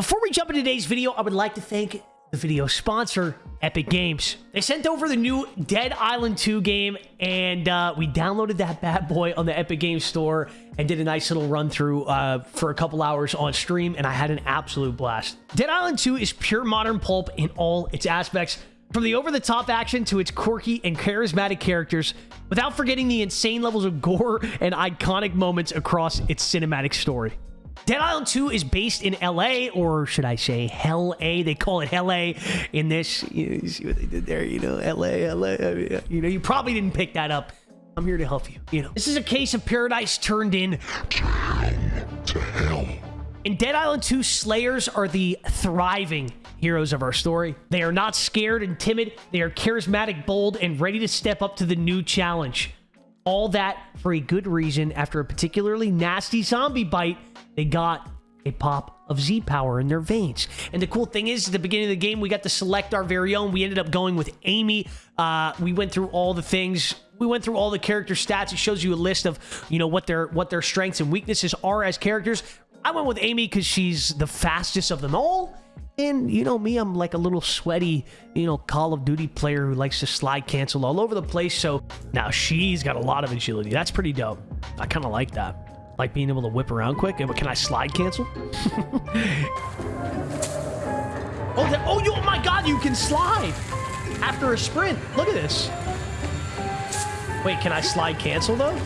Before we jump into today's video, I would like to thank the video sponsor, Epic Games. They sent over the new Dead Island 2 game, and uh, we downloaded that bad boy on the Epic Games Store and did a nice little run through uh, for a couple hours on stream, and I had an absolute blast. Dead Island 2 is pure modern pulp in all its aspects, from the over-the-top action to its quirky and charismatic characters, without forgetting the insane levels of gore and iconic moments across its cinematic story. Dead Island 2 is based in LA, or should I say Hell A? They call it Hell A in this. You, see what they did there, you know, LA, LA. You know, you probably didn't pick that up. I'm here to help you, you know. This is a case of paradise turned in. To hell. In Dead Island 2, Slayers are the thriving heroes of our story. They are not scared and timid. They are charismatic, bold, and ready to step up to the new challenge. All that for a good reason after a particularly nasty zombie bite they got a pop of Z power in their veins. And the cool thing is, at the beginning of the game, we got to select our very own. We ended up going with Amy. Uh, we went through all the things. We went through all the character stats. It shows you a list of, you know, what their what their strengths and weaknesses are as characters. I went with Amy because she's the fastest of them all. And you know me, I'm like a little sweaty, you know, Call of Duty player who likes to slide cancel all over the place. So now she's got a lot of agility. That's pretty dope. I kind of like that like being able to whip around quick. Can I slide cancel? oh, oh, you, oh my God, you can slide after a sprint. Look at this. Wait, can I slide cancel though?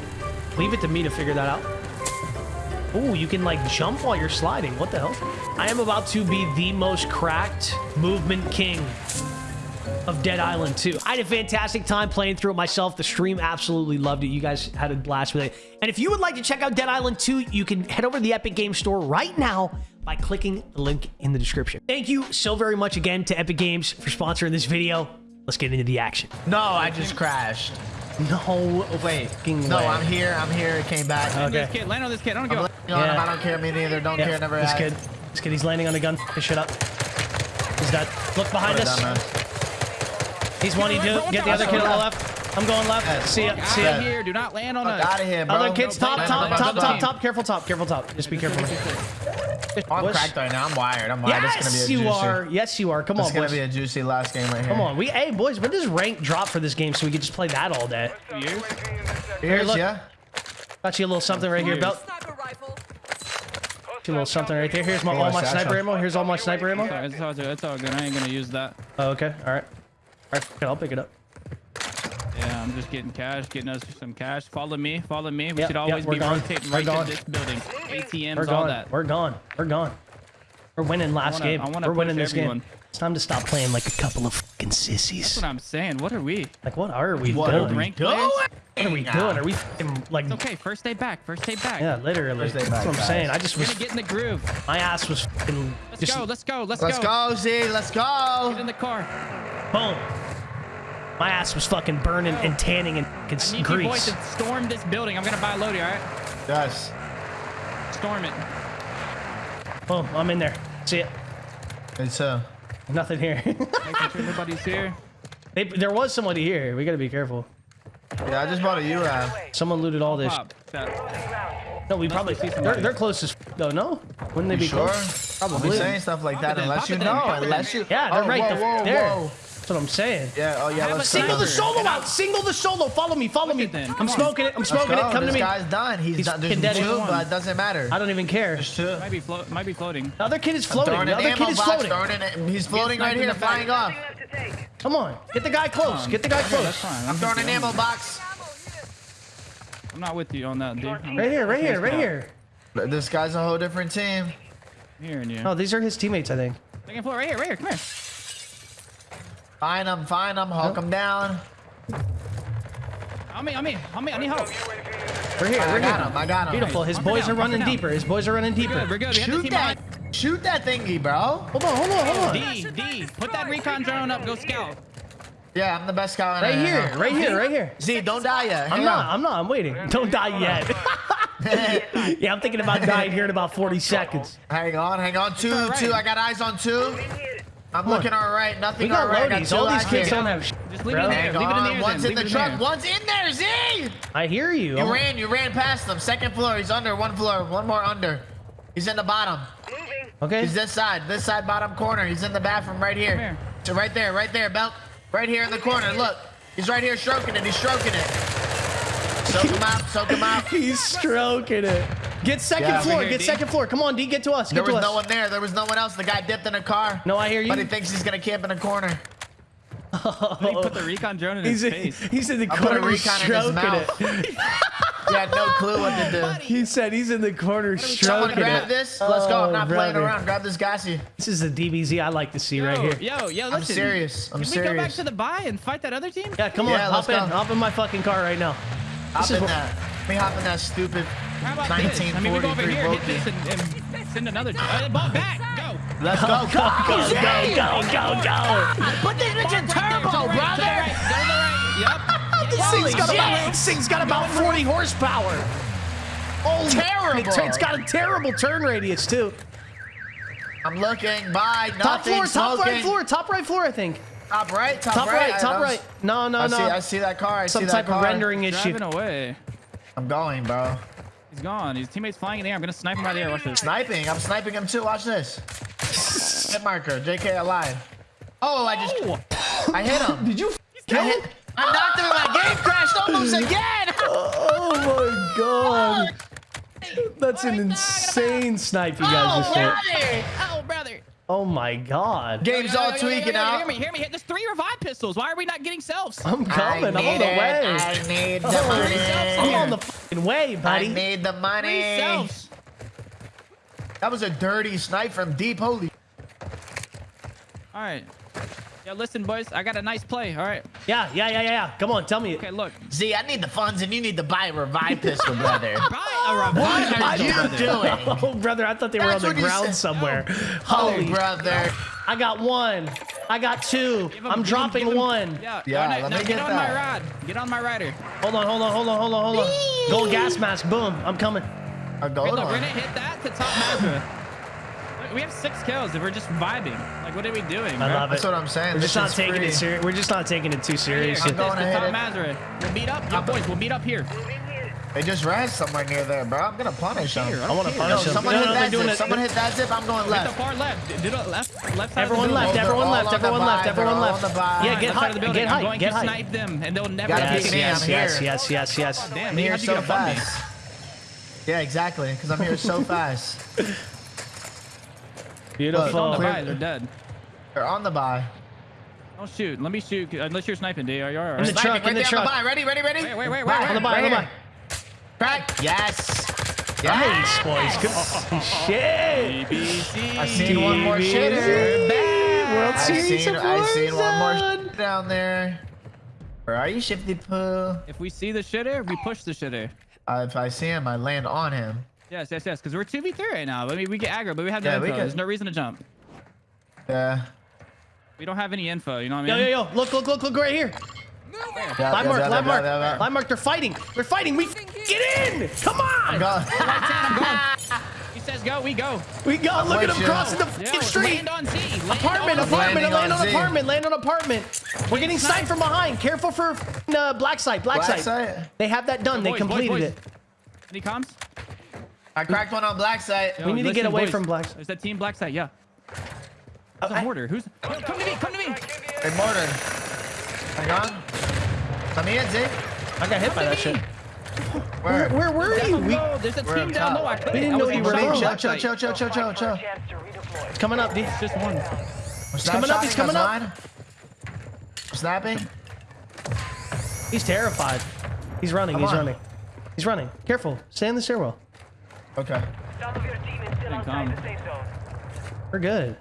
Leave it to me to figure that out. Oh, you can like jump while you're sliding. What the hell? I am about to be the most cracked movement king of Dead Island 2. I had a fantastic time playing through it myself. The stream absolutely loved it. You guys had a blast with it. And if you would like to check out Dead Island 2, you can head over to the Epic Games Store right now by clicking the link in the description. Thank you so very much again to Epic Games for sponsoring this video. Let's get into the action. No, I just crashed. No wait. No, way. I'm here. I'm here. It came back. Okay. This kid. Land on this kid. I don't give yeah. I don't care. Me neither. Don't yeah. care. Never. This kid. This kid. He's landing on a gun. This shit up. He's dead. Look behind us. Down, He's one. He do. Get the other kid on the left. I'm going left. See ya. See ya. here. Do not land on us. Out of here, bro. Other kids, top, top, top, top, top. Careful, top. Careful, top. Just be careful. I'm cracked right now. I'm wired. I'm wired. Yes, this gonna be a juicy. you are. Yes, you are. Come this on, boys. It's gonna be a juicy last game right here. Come on. We, hey, boys. When does rank drop for this game so we can just play that all day? You? Here, look. Yeah. Got you a little something right here, belt. Got a little something right there. Here's my all my sniper ammo. Here's all my sniper ammo. It's all, it's all good. I ain't gonna use that. Oh, okay. All right. All right. I'll pick it up. Yeah, I'm just getting cash, getting us some cash. Follow me, follow me. We yep, should always yep, be gone. rotating right to this building. ATMs, we're all that. We're gone. We're gone. We're winning last I wanna, game. We're winning this everyone. game. It's time to stop playing like a couple of fucking sissies. That's what I'm saying. What are we? Like, what are we what doing? Are we doing? What are we doing? Are we like? It's okay. First day back. First day back. Yeah, literally. First day back, That's what I'm guys. saying. I just was gonna get in the groove. My ass was fucking. Let's just, go. Let's go. Let's, let's go. Let's go, Z. Let's go. Get in the car. Boom. My ass was fucking burning and tanning and fucking I need grease. boys to storm this building. I'm gonna buy a loadie, all right? Yes. Storm it. Boom, I'm in there. See it. It's uh. Nothing here. Making sure everybody's here. They, there was somebody here. We gotta be careful. Yeah, I just bought a UAV. Someone looted all this. No, we probably see they're, they're close as though. No, wouldn't they you be sure? close? Probably. Be saying stuff like that unless you know. Unless you. Yeah, they're oh, right whoa, whoa, there. Whoa. That's what I'm saying. Yeah, oh yeah, let's Single the solo out. out. Single the solo. Follow me. Follow me. Then. I'm smoking it. I'm smoking it. Come this to me. This guy's done. He's, He's done. There's dead two, but it doesn't matter. I don't even care. There's two. Might be, float. might be floating. The other kid is floating. The other kid is floating. He's floating right here, flying off. Come on. Get the guy close. Get the guy close. That's fine. I'm throwing an ammo box. I'm not with you on that, dude. Right here, right here, right here. This guy's a whole different team. Here and you. Oh, these are his teammates, I think. Second floor, right here, right here. Come here. Find him, find him, hawk him down. On me, on me, on me, I need help. We're here, we're I got here. him, I got him. Beautiful, his boys are running deeper. His boys are running deeper. We're good, we're good. Shoot that, shoot that thingy, bro. Hold on, hold on, hold on. D, D, put that recon drone up, go scout. Yeah, I'm the best scout. Right here, right here, right here. Z, don't die yet. Hang I'm not, I'm not, I'm waiting. Don't die yet. yeah, I'm thinking about dying here in about 40 seconds. Hang on, hang on. Two, right. two. I got eyes on two. I'm looking all right. Nothing we got all right. Loadies. All these kids don't have shit, Just leave bro. it in there. Hang leave on. it in there. One's in the truck. In One's in there, Z. I hear you. You I'm... ran. You ran past them. Second floor. He's under. One floor. One more under. He's in the bottom. Moving. Okay. He's this side, this side bottom corner. He's in the bathroom right here. here. So right there, right there, Belt. Right here in the corner. Look. He's right here stroking it. He's stroking it. Soak him out. Soak him out. He's stroking it. Get second Yeah. floor. Here, get D. second floor. Come on, D. Get to us. Get There to was us. no one there. There was no one else. The guy dipped in a car. No, I hear you. But he thinks he's gonna camp in a corner. He put the recon drone in his He's in, face. he's in the I put a corner recon in his stroking mouth. it. He had no clue what to do. He said he's in the corner stroking grab it. this. Let's go. I'm Oh, not playing around. Grab this gassy. This is the DBZ I like to see Yo, right here. yo, yo, I'm serious. I'm Can we go back to the buy and fight that other team? Yeah, come on, hop in, go. hop in my fucking car right now. Hop is in that. Let me hop in that stupid How about this? I mean, we go over 1943 here, hit Volky. this, and, and send another. Uh, ball back, go. Let's go. Go, go, go, go, go. Put this bitch in turbo, To the right, to the brother. right, go to the right. Yep. This Holy thing's got shit. about, this thing's got about 40 horsepower. Oh, Terrible. It's got a terrible turn radius too. I'm looking. Bye. Nothing. Top floor, top smoking. right floor, top right floor, I think. Top right. Top, Top right, I- top I was- right. No, no, I no. see. I see that car. I Some see that type car. of rendering issue. Driving away. I'm going, bro. He's gone. His teammate's flying in the air. I'm gonna snipe him right there. Watch this. Sniping. I'm sniping him too. Watch this. Hit marker. JK alive. Oh, I just. Oh. I hit him. Did you I kill hit. him? I knocked him. My game crashed almost again. Oh my god. That's an insane snipe you guys oh, just hit. Brother. Oh. My god. Game's all tweaking out. Hear me, hear me. There's three revive pistols. Why are we not getting selves? I'm coming. I'm on the it. way. I need the I'm on the fucking way, I need the Three money. selves. That was a dirty snipe from deep. Holy. All right. Yeah, listen, boys. I got a nice play. All right. Yeah, yeah, yeah, yeah, yeah. Come on, tell me. Okay, look. Z, I need the funds and you need to buy a revive pistol, brother. Buy a revive. What are you doing? Oh, brother, I thought they were on the ground said. somewhere. Oh, Holy, brother. I got one. I got two. Him- I'm dropping him- one. Yeah, Yeah, no, no, let no, me get, get on that. my rod. Get on my rider. Hold on, hold on, hold on, hold on, hold on. Gold gas mask. Boom. I'm coming. A Wait, gold look, we're one. gonna hit that to top Mazda. Look, We have six kills if we're just vibing. Like, what are we doing? I bro? love it. That's what I'm saying. We're just not taking free. it serious. We're just not taking it too Here, seriously. get I'm going to to hit We'll meet up. Yo, boys, we'll meet up here. They just ran somewhere near there, bro. I'm gonna punish them. Here, I want to punish him. someone No, hit no, that doing zip. it. Someone hit that zip. I'm going Hit the far left. Do the left, left side Everyone of the left. Everyone left. Everyone left. Everyone left. on the buy. Yeah, get side of high. Get high. Get high. snipe them, and they'll never Gotta get pick Yes, yes, yes, yes, yes, yes. Damn, I'm man, here so get up on fast. Yeah, exactly. Because I'm here so fast. Beautiful. On the buy, they're dead. They're on the buy. Don't shoot. Let me shoot. Unless you're sniping, D. Are you In the alright? truck, Sniping in the right on truck. the buy. Ready, ready, ready? Wait, wait, wait, Buy, wait, On the buy, right on the buy. Crack. Yes. Nice, boys. Good shit. BBC. I seen one more TV. shitter. World I Series seen, of I seen one more Warzone. down there. Where are you, Shifty Poo? If we see the shitter, we push the shitter. Uh, if I see him, I land on him. Yes, yes, yes. Because we're 2v3 right now. I mean, we get aggro, but we have no Yeah, info. can- There's no reason to jump. Yeah. We don't have any info. You know what I mean? yo, yo. Yo. Look, look, look, look right here. yeah Live mark, yeah, live yeah, mark. yeah, yeah. Live mark. They're fighting. They're fighting. We get in. Come on. Go. I'm going. He says go, we go. We go. Look at with him you. crossing the Yeah, fucking street. land on Z. Land Apartment, on apartment, land on on apartment, land on apartment. We're getting sniped from behind. Careful for uh, black site, black, Black site. site? They have that done. They Boys, boys, completed boys. it. Any comms? I cracked one on black site. Yo, We need to get away boys. from black- There's that team black side, yeah. There's a oh, I- mortar. Who's? Yo, come to me, come to me. They mortared. Hang on. Let me in, Z. I got hit by that shit. Where? Where, where were you? We. There's a team down low. I couldn't. We didn't know you were front of low. Chill, black chill, site. chill, chill, chill, chill, chill. it's coming up, D. It's just one. He's coming up, he's coming up. Snapping. He's terrified. He's running. Come he's on. running. He's running. Careful. Stay in the stairwell. Okay. Some of your team is still outside calm. the safe zone. We're good.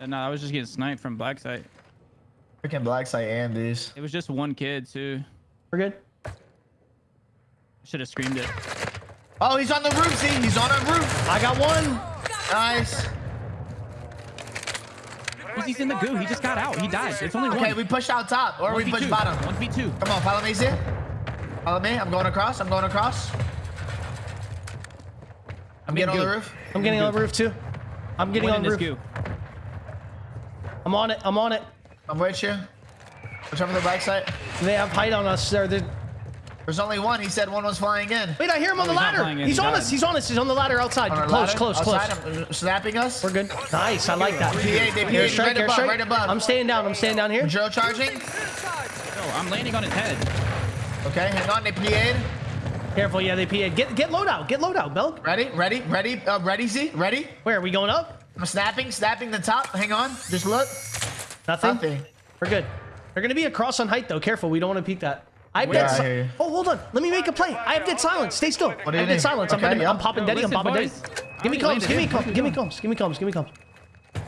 And no, I was just getting sniped from black site. Freaking black site and these. It was just one kid too. We're good. Should have screamed it. Oh, he's on the roof, Z. He's on a roof. I got one. Nice. Because he's in the goo. He just got out. He died. It's only Okay, one. Okay, we push out top or we 1v2. push bottom. 1v2. Come on, follow me, Z. Follow me. I'm going across. I'm going across. I'm getting on the roof. I'm getting on the roof too. I'm getting on the roof. goo. I'm on it. I'm on it. I'm with you. Which over the black site. They have height on us. They're, they're There's only one. He said one was flying in. Wait, I hear him on the he's ladder. in, He's he on died. us. He's on us. He's on the ladder outside. Close, ladder, close, close. outside him, uh, snapping us. We're good. Nice. I like that. PA, they Airstrike, PA, right above, airstrike. right above. I'm staying down. I'm staying down here. Drill charging. Yo, I'm landing on his head. Okay, hang on. They PA'd. Careful. Yeah, they PA. Get get loadout. Get loadout, Belk. Ready, ready, ready, uh, ready, Z, ready. Where are we going up? I'm snapping, snapping the top. Hang on. Just look. Nothing. Nothing. We're good. They're gonna be across on height though. Careful. We don't want to peek that. I have Yeah, dead I si- Oh, hold on. Let me make a play. I have dead silence. Stay still. do I you have dead need? silence. I'm, Okay, gonna, yeah. I'm popping Yo, daddy. I'm listen, popping daddy. Give me comms. Give me comms. Give me comms. Give me comms. Give me comms.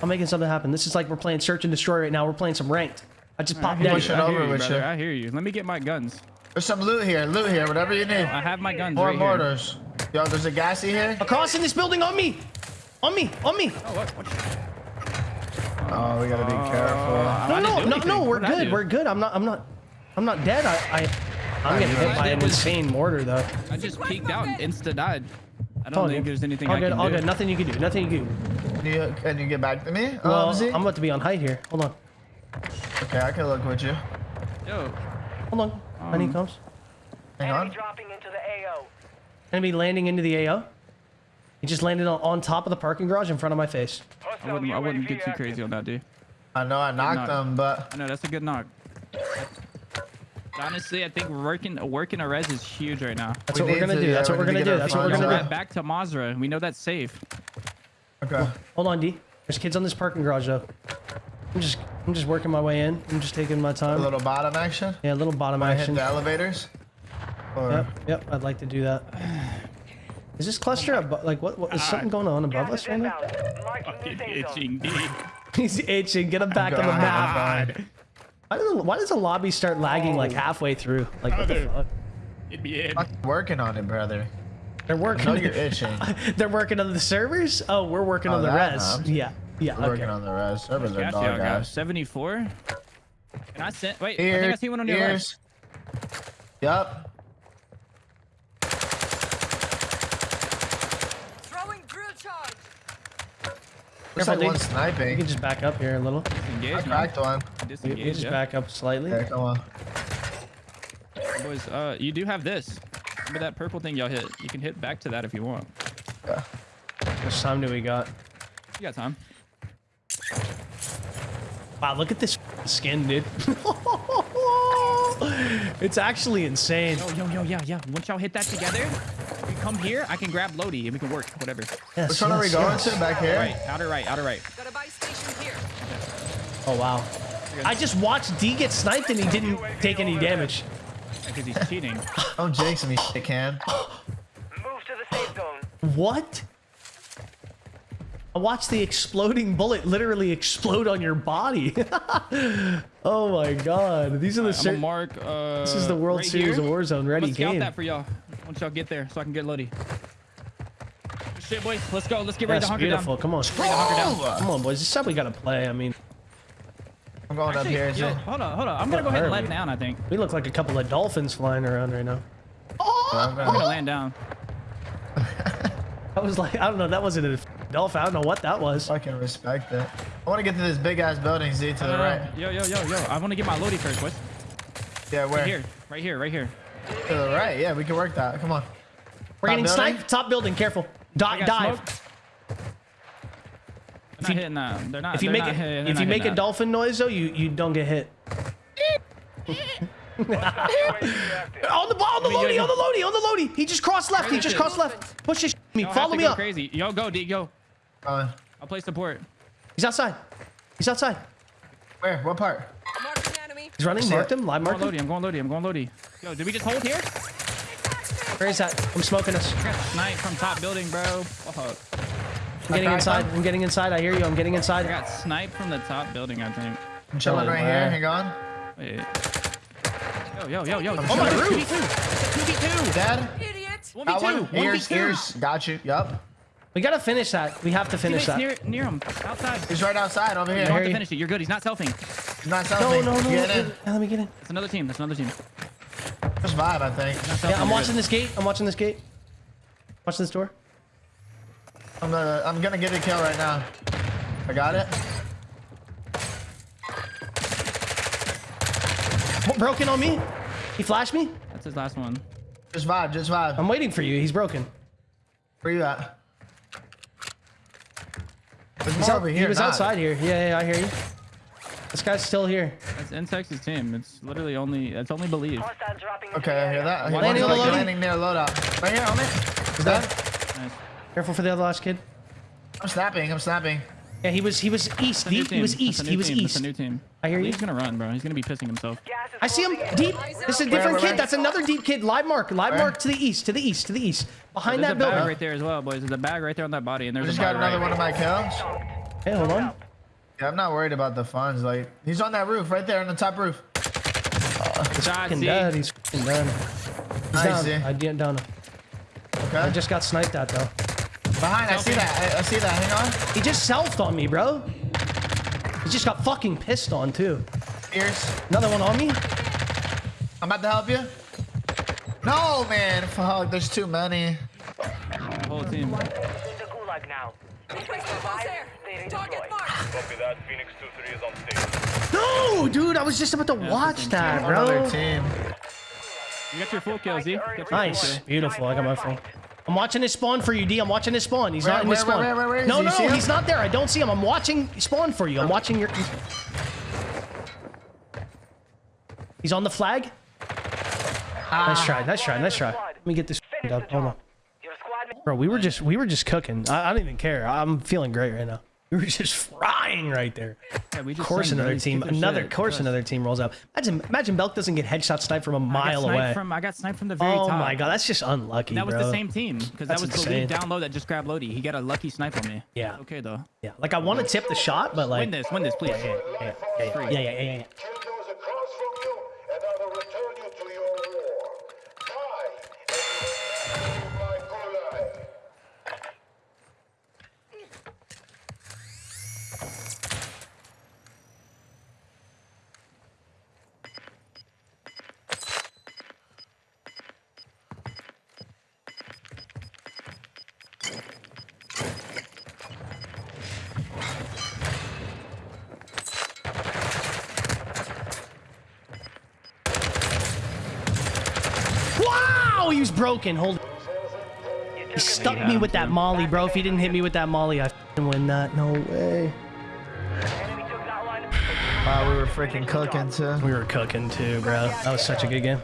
I'm making something happen. This is like we're playing search and destroy right now. We're playing some ranked. I just popped I hear daddy. Push it you, I hear you, brother. you. I hear you. Let me get my guns. There's some loot here, loot here, whatever you need. I have my guns More right here. mortars. Yo, there's a gassy here. Across in this building on me. On me. On me. Oh, what? what? Oh, we gotta be careful. No, no, no, no. We're What did good. We're good. I'm not. I'm not. I'm not dead. I. I I'm getting hit by an insane mortar though. I just peeked out and insta died. I don't think there's anything all I good. can all do. good. Nothing you can do. Nothing you can do. Can you, can you get back to me? Well, um, Z? I'm about to be on height here. Hold on. Okay, I can look with you. Yo, Hold on. Honey um, comes. Hang on. dropping into the AO. Enemy landing into the AO. He just landed on, on top of the parking garage in front of my face. I wouldn't, I wouldn't get too crazy on that, dude. I know I knocked knock. them, but I know that's a good knock. Honestly, I think working working a res is huge right now. That's We what we're gonna to- do. yeah, That's what we we're gonna do. That's what we're gonna right. do. Back to Mazra. We know that's safe. okay. Hold on, D. There's kids on this parking garage though. I'm just I'm just working my way in. I'm just taking my time. A little bottom action. Yeah, a little bottom I hit action. the elevators. Or Yep, yep. I'd like to do that. Is this cluster above? Like what? what is something going on above us right now? Fucking itching, dude. He's itching. Get him back on the map. Why does, the, why does the lobby start lagging like oh. halfway through? Like what the fuck? It'd be it. I'm working on it, brother. They're I know working. you're itching. They're working on the servers. Oh, we're working Oh, on the that res. helps. Yeah, yeah. We're Okay. working on the rest. Servers are Casio dog got 74. Can I send? Wait, I think I see one on your left. ears. Yup. Throwing drill charge. Looks like dude. one You can just back up here a little. Engage, I man. cracked one. You Disengage, can just yeah. back up slightly. Okay, come on. Boys, uh, you do have this. Remember that purple thing y'all hit? You can hit back to that if you want. Yeah. How much time do we got? You got time. Wow, look at this skin, dude. it's actually insane. Yo, yo, yo, yeah, yeah. Once y'all hit that together, you come here, I can grab Lodi and we can work, whatever. Yes, Which one are we going yes. to? Back here? Right, outer right, outer right. Got a buy station here. Oh wow. I just watched D get sniped and he didn't take any damage. Because he's cheating. Don't jinx me, shit can. Move to the safe zone. What? I watched the exploding bullet literally explode on your body. oh my god. These are the I'm cer- gonna mark. Uh, This is the World right Series here. of Warzone I'm ready gonna scout game. that for y'all. Once y'all get there, so I can get Lodi. Shit, boys, let's go. Let's get ready That's to hunker beautiful. down. Come on. Oh! Come on, boys. This is how we gotta play. I mean, I'm going up here. yo, hold on, hold on. I'm gonna go ahead and Where land down. I think we look like a couple of dolphins flying around right now. I'm I'm gonna gonna- land down. I was like, I don't know. That wasn't a dolphin. I don't know what that was. I can respect it. I want to get to this big ass building, Z, to the No, no, right. no. Yo, yo, yo, yo. I want to get my Lodi first, boys. Yeah, where? Right here, right here, right here. To the right. Yeah, we can work that. Come on. We're Top getting building? sniped. Top building. Careful. Di- dive. smoked. They're not hitting that. They're not. If you they're make not it, if you make a that. dolphin noise though, you you don't get hit. on the on the me Lodi, get- on the Lodi, on the Lodi. He just crossed left. He just crossed left. Push his. Me. Follow me up. Crazy. Yo, go, D, go. Uh, I'll play support. He's outside. He's outside. where? What part? Marking enemy. He's running. See Marked it. him. Live I'm marked going him. Lodi. I'm going Lodi. I'm going Lodi. Yo, did we just hold here? Where is that? I'm smoking us. I got sniped from top building, bro. Fuck. I'm getting Okay, inside. fine. I'm getting inside. I hear you. I'm getting inside. I got snipe from the top building, I think. I'm chilling Oh, right man. here. Hang on. Wait. Yo, yo, yo, yo. Oh, my Two v roof. two. It's a 2v2. Dad? Idiot. 1v2. Got one. 1v2. Ears, ears. Got you. Yup. We gotta finish that. We have to finish Teammates that. near, near him. Outside. He's right outside over You here. don't have you. to finish it. You're good. He's not selfing. He's not No, no, no. Get no. in. Let me get in. That's another team. That's another team. Just vibe, I think. Yeah, I'm watching this gate. I'm watching this gate. Watching this door. I'm gonna, I'm gonna get a kill right now. I got it. Broken on me. He flashed me. That's his last one. Just vibe, just vibe. I'm waiting for you. He's broken. Where you at? There's He's more out, over he here. was not. outside here. Yeah, yeah, I hear you. This guy's still here. That's Insex's team. It's literally only. It's only believe. Hostiles dropping into Okay, I hear that. One One's landing on the like loading. landing near loadout. Right here, on it. Is that? Nice. Careful for the other last kid. I'm snapping. I'm snapping. Yeah, he was he was east. It's a new Deep. He was east. He was team. It's east. a new team. I hear you. He's gonna run, bro. He's gonna be pissing himself. I see him deep. This is a different kid. That's another deep kid. Live mark. Live Where? mark to the east. To the east. To the east. Behind There's that a bag building. right there as well, boys. There's a bag right there on that body, and I there's just a got another right. one of my kills. Hey, hold on. Yeah, I'm not worried about the funds. Like, he's on that roof right there on the top roof. He's Fucking dead. He's fucking done. He's I down. see. I didn't down. him. Okay. I just got sniped at though. Behind, I see that. I, I see that. Hang on. He just selfed on me, bro. He just got fucking pissed on too. Ears. Another one on me. I'm about to help you. No, man. Fuck. There's too many. Whole team. The gulag now. Target marked. Copy that. Phoenix 2-3 is on stage. No, dude. I was just about to watch that, Another bro. team. You got your full kill, Z. Nice. Beautiful. I got my phone. I'm watching his spawn for you, D. I'm watching his spawn. He's Where- not in his spawn. where- where- no? No, he's not there. I don't see him. I'm watching spawn for you. I'm watching your. He's on the flag. Ah. Nice try. Nice try. Nice try. Let me get this up. Hold on. job. Your squad mate- Bro, we were just we were just cooking. I, I don't even care. I'm feeling great right now. We were just frying right there. Yeah, we Of just course, another team, another shit. course, another team rolls up. Imagine, imagine Belk doesn't get headshot sniped from a mile away. From, I got sniped from the very oh top. my god, that's just unlucky, That was bro. the same team because that was the insane. lead down low that just grabbed Lodi. He got a lucky snipe on me. Yeah. Okay though. Yeah, like I want to tip the shot, but like Win this. Win this, please. Yeah, yeah, yeah, yeah, yeah, yeah, yeah, yeah. Kill Was broken. Hold. He stuck me with that molly, bro. If he didn't hit me with that molly, I win that. No way. Enemy took that one. Wow, we were freaking cooking too. We were cooking too, bro. That was such a good game.